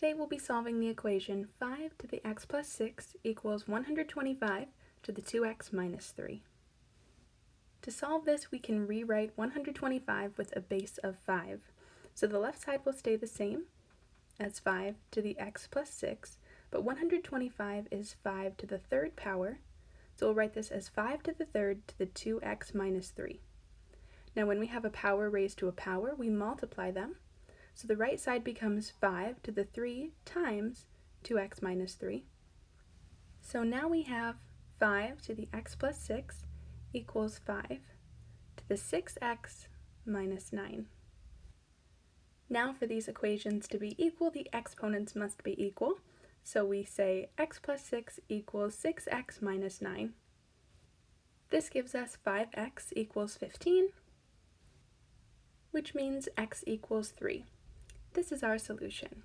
Today we'll be solving the equation 5 to the x plus 6 equals 125 to the 2x minus 3. To solve this, we can rewrite 125 with a base of 5. So the left side will stay the same as 5 to the x plus 6, but 125 is 5 to the third power, so we'll write this as 5 to the third to the 2x minus 3. Now when we have a power raised to a power, we multiply them, so the right side becomes 5 to the 3 times 2x minus 3. So now we have 5 to the x plus 6 equals 5 to the 6x minus 9. Now for these equations to be equal, the exponents must be equal. So we say x plus 6 equals 6x minus 9. This gives us 5x equals 15, which means x equals 3. This is our solution.